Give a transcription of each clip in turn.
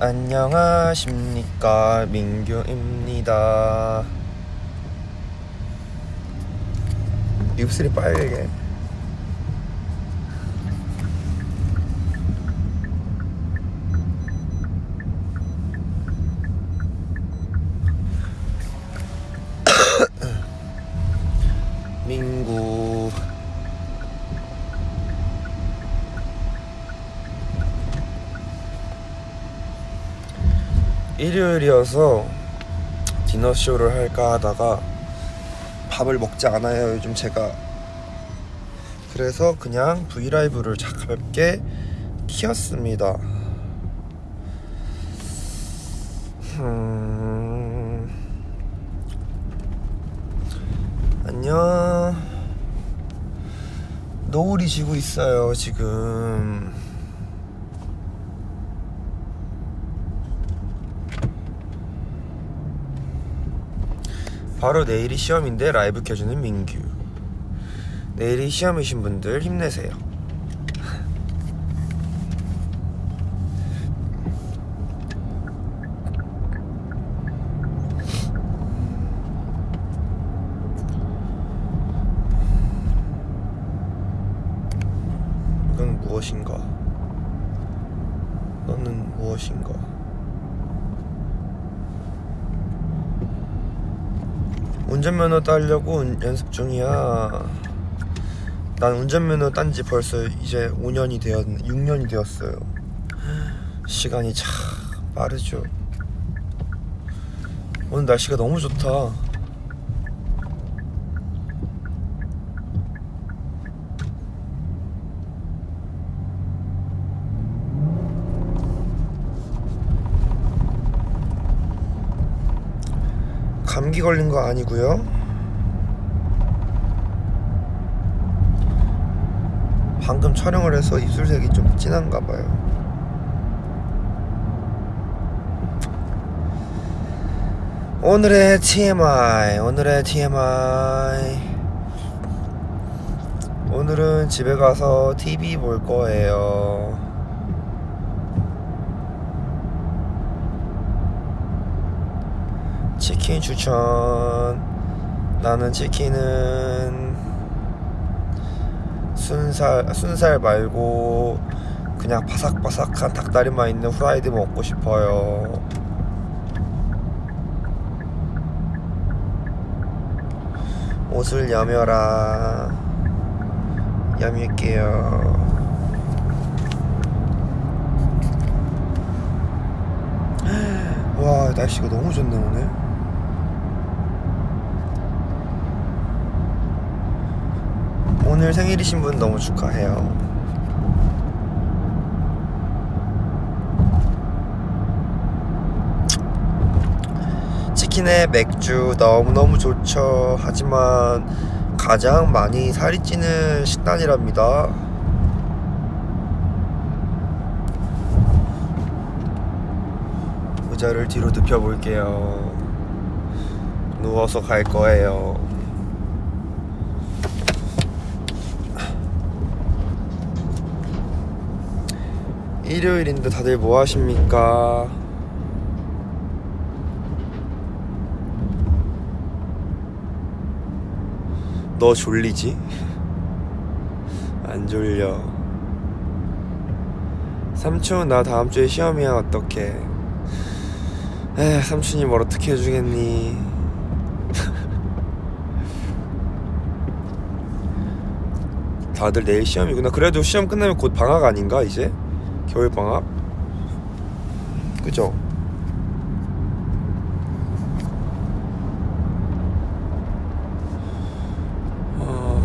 안녕하십니까 민규입니다. 입술이 빨개 민구 일요일이어서 디너쇼를 할까 하다가 밥을 먹지 않아요 요즘 제가. 그래서 그냥 브이라이브를 가볍게 키웠습니다. 음... 안녕. 노을이 지고 있어요 지금 바로 내일이 시험인데 라이브 켜주는 민규. 내일이 시험이신 분들 힘내세요. 이건 무엇인가? 너는 무엇인가 운전면허 따려고 운- 연습 중이야. 난 운전면허 딴 지 벌써 이제 5년이 되었, 6년이 되었어요. 시간이 참 빠르죠. 오늘 날씨가 너무 좋다. 감기 걸린 거 아니고요. 방금 촬영을 해서 입술색이 좀 진한가 봐요. 오늘의 TMI, 오늘의 TMI. 오늘은 집에 가서 TV 볼 거예요. 치킨 추천. 나는 치킨은 순살 순살 말고 그냥 바삭바삭한 닭다리만 있는 후라이드 먹고 싶어요. 옷을 여며라. 여밀게요. 와 날씨가 너무 좋네 오늘. 오늘 생일이신 분 너무 축하해요. 치킨에 맥주 너무너무 좋죠. 하지만 가장 많이 살이 찌는 식단이랍니다. 의자를 뒤로 눕혀 볼게요. 누워서 갈 거예요. 일요일인데 다들 뭐 하십니까? 너 졸리지? 안 졸려. 삼촌 나 다음 주에 시험이야 어떡해? 에 삼촌이 뭘 어떻게 해주겠니? 다들 내일 시험이구나. 그래도 시험 끝나면 곧 방학 아닌가 이제? 겨울 방학? 그죠? 어,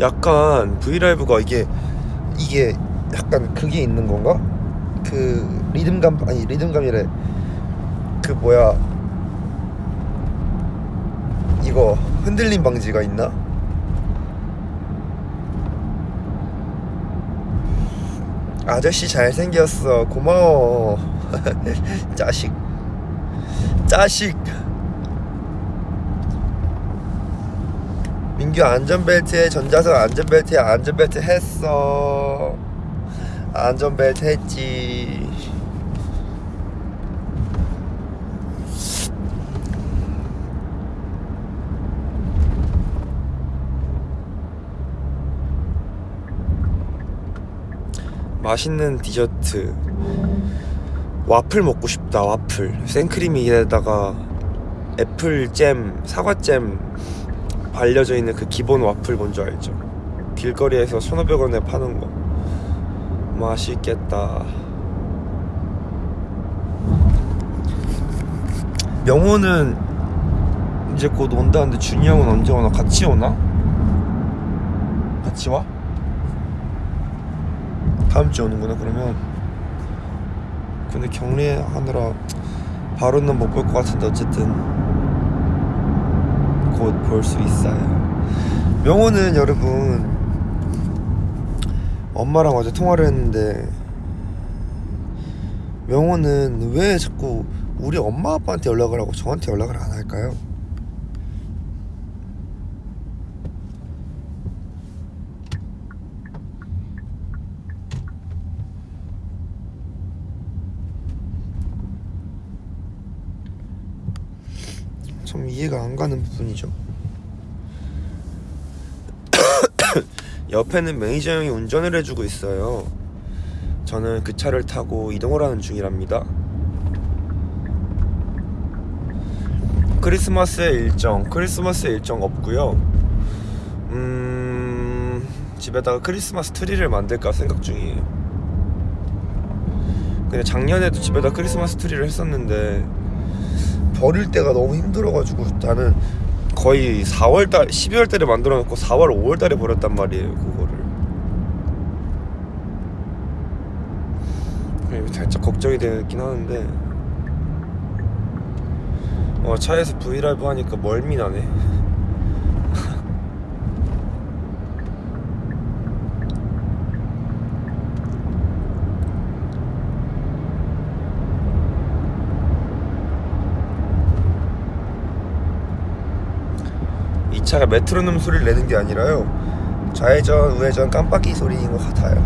약간 브이라이브가 이게 이게 약간 그게 있는 건가? 그 리듬감 아니 리듬감이래. 그 뭐야? 이거 흔들림 방지가 있나? 아저씨 잘생겼어. 고마워. 자식. 자식. 민규 안전벨트에 전자석 안전벨트에 안전벨트 했어. 안전벨트 했지 맛있는 디저트. 와플 먹고 싶다 와플. 생크림에다가 애플잼 사과잼 발려져 있는 그 기본 와플 뭔지 알죠? 길거리에서 1500원에 파는 거. 맛있겠다. 명호는 이제 곧 온다는데 준이 형은 언제 오나? 같이 오나? 같이 와? 다음 주에 오는구나 그러면 근데 격리하느라 바로는 못 볼 것 같은데 어쨌든 곧 볼 수 있어요 명호는 여러분 엄마랑 어제 통화를 했는데 명호는 왜 자꾸 우리 엄마 아빠한테 연락을 하고 저한테 연락을 안 할까요? 좀 이해가 안 가는 부분이죠. 옆에는 매니저 형이 운전을 해주고 있어요. 저는 그 차를 타고 이동을 하는 중이랍니다. 크리스마스의 일정, 크리스마스의 일정 없고요. 음, 집에다가 크리스마스 트리를 만들까 생각 중이에요. 근데 작년에도 집에다 크리스마스 트리를 했었는데 버릴 때가 너무 힘들어가지고 나는 거의 4월달, 12월달에 만들어 놓고 4월, 5월달에 버렸단 말이에요 그거를. 살짝 걱정이 되긴 하는데 어, 차에서 V LIVE 하니까 멀미 나네. 이 차가 메트로놈 소리를 내는 게 아니라요. 좌회전 우회전 깜빡이 소리인 것 같아요.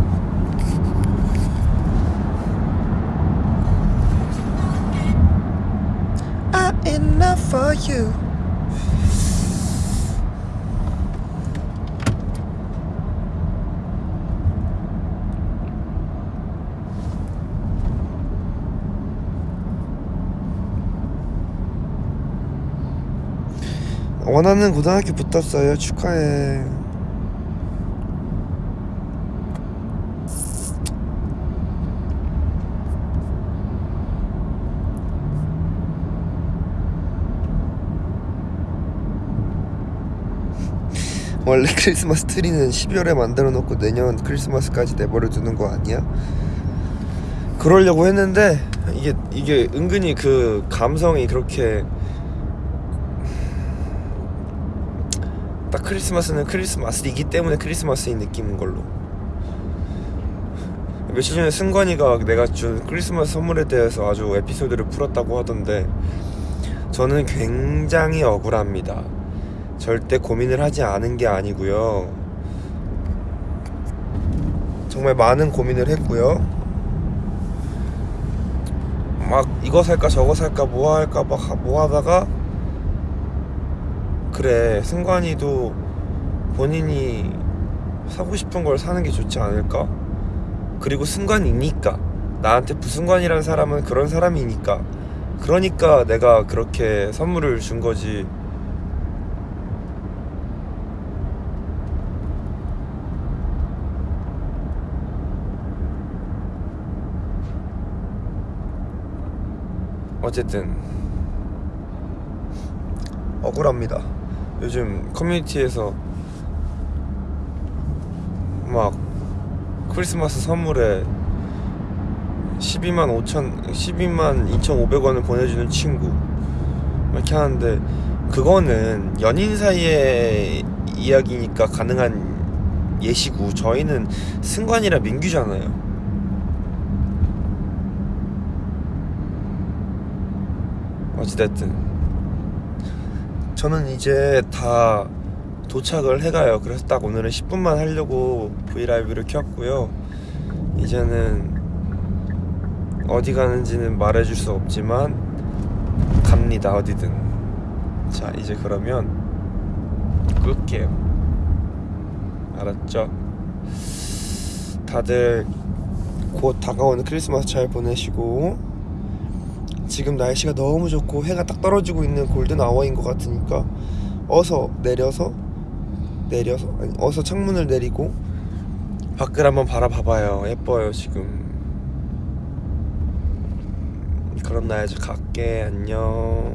I'm enough for you 원하는 고등학교 붙었어요. 축하해. 원래 크리스마스 트리는 12월에 만들어 놓고 내년 크리스마스까지 내버려 두는 거 아니야? 그러려고 했는데 이게 이게 은근히 그 감성이 그렇게 딱 크리스마스는 크리스마스이기 때문에 크리스마스인 느낌인 걸로. 며칠 전에 승관이가 내가 준 크리스마스 선물에 대해서 아주 에피소드를 풀었다고 하던데 저는 굉장히 억울합니다. 절대 고민을 하지 않은 게 아니고요. 정말 많은 고민을 했고요. 막 이거 살까 저거 살까 뭐 할까 막 뭐 하다가 그래 승관이도 본인이 사고 싶은 걸 사는 게 좋지 않을까? 그리고 승관이니까 나한테 부승관이라는 사람은 그런 사람이니까 그러니까 내가 그렇게 선물을 준 거지 어쨌든 억울합니다. 요즘 커뮤니티에서 막 크리스마스 선물에 12만 5천 12만 2,500원을 보내주는 친구 이렇게 하는데 그거는 연인 사이의 이야기니까 가능한 예시고 저희는 승관이라 민규잖아요. 어찌됐든 저는 이제 다 도착을 해가요. 그래서 딱 오늘은 10분만 하려고 브이라이브를 켰고요. 이제는 어디 가는지는 말해줄 수 없지만 갑니다 어디든 자 이제 그러면 끌게요 알았죠? 다들 곧 다가오는 크리스마스 잘 보내시고 지금 날씨가 너무 좋고 해가 딱 떨어지고 있는 골든 아워인 것 같으니까 어서 내려서 내려서 아니 어서 창문을 내리고 밖을 한번 바라봐봐요. 예뻐요 지금. 그럼 나 이제 갈게. 안녕